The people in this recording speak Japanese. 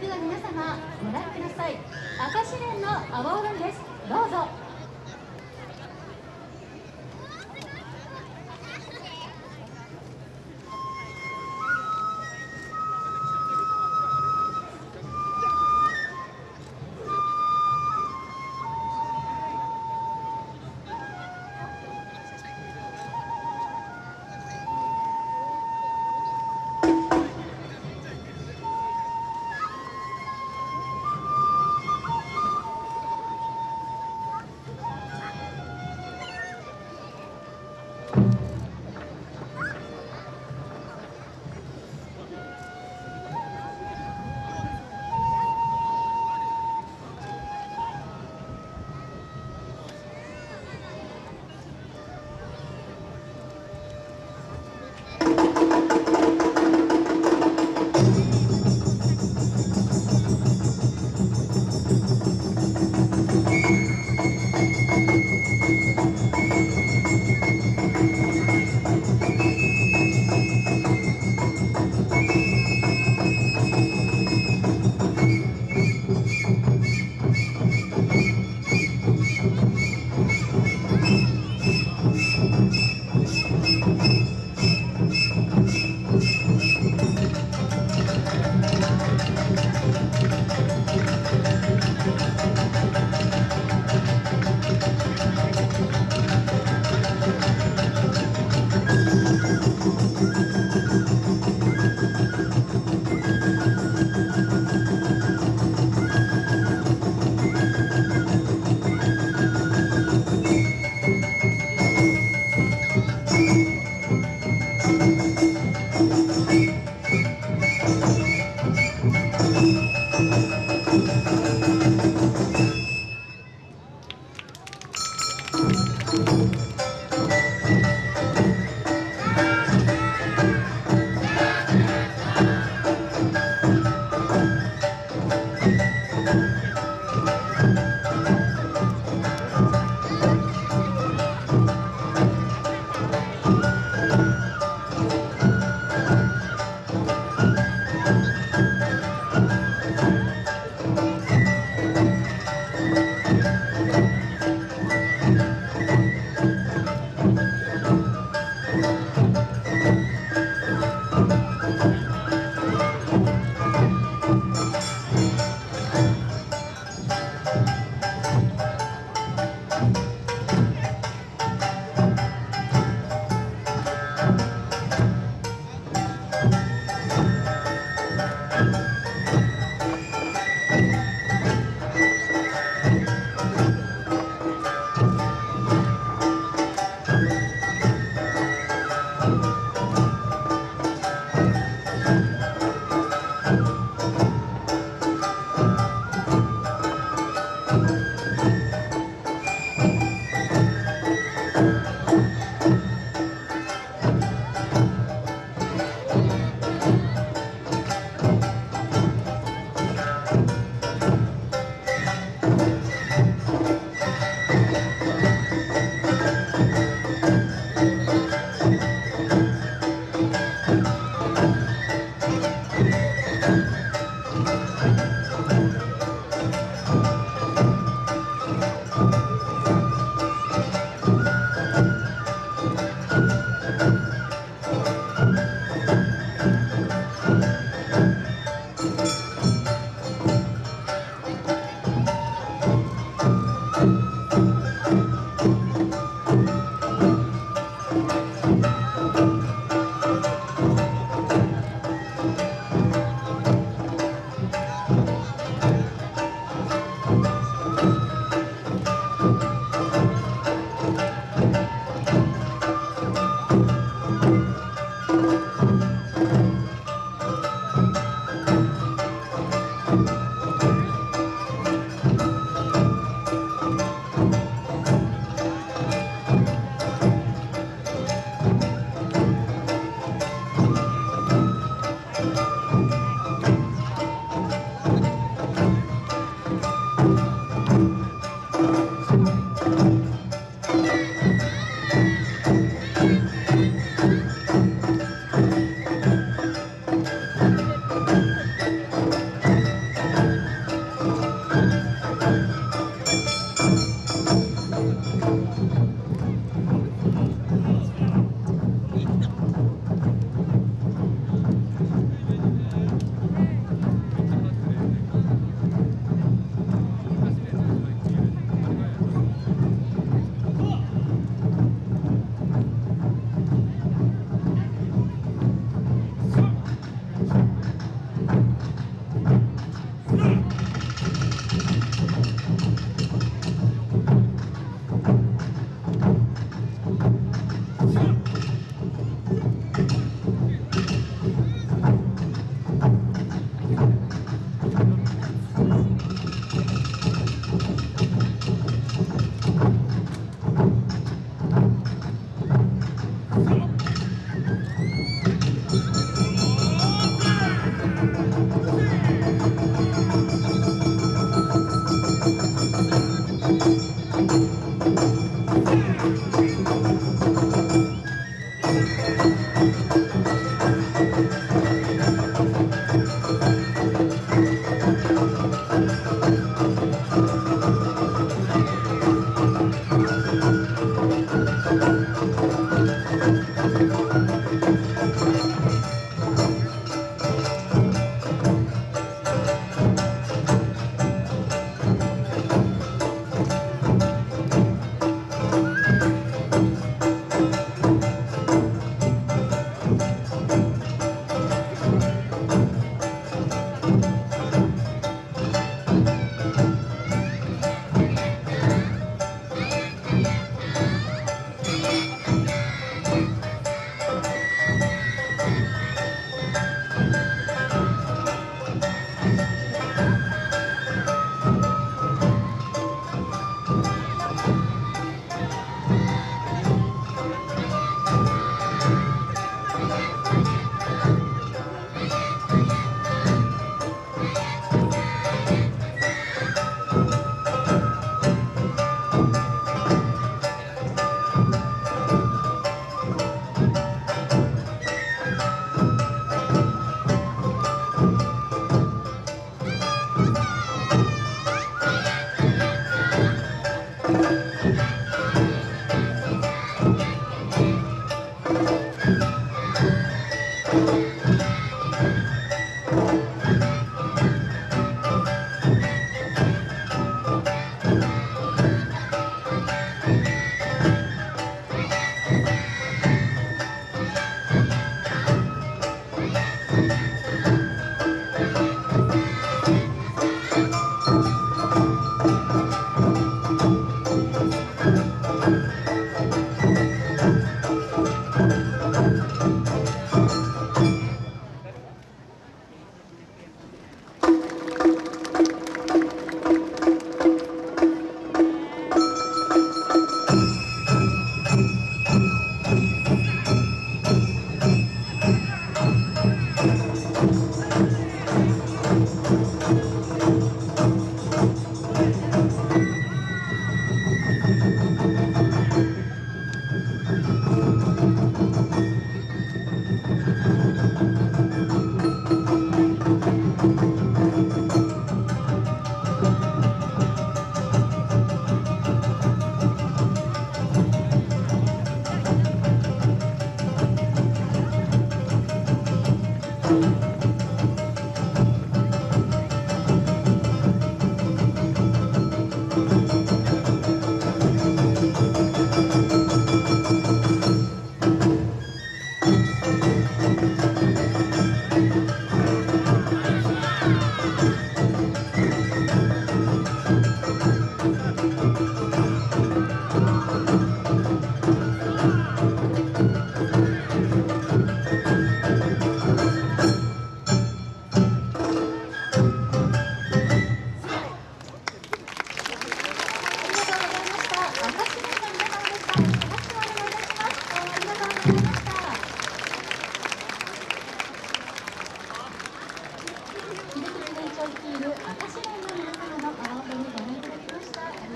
れでは皆様ご覧ください。赤試練の阿波踊りです。どうぞ。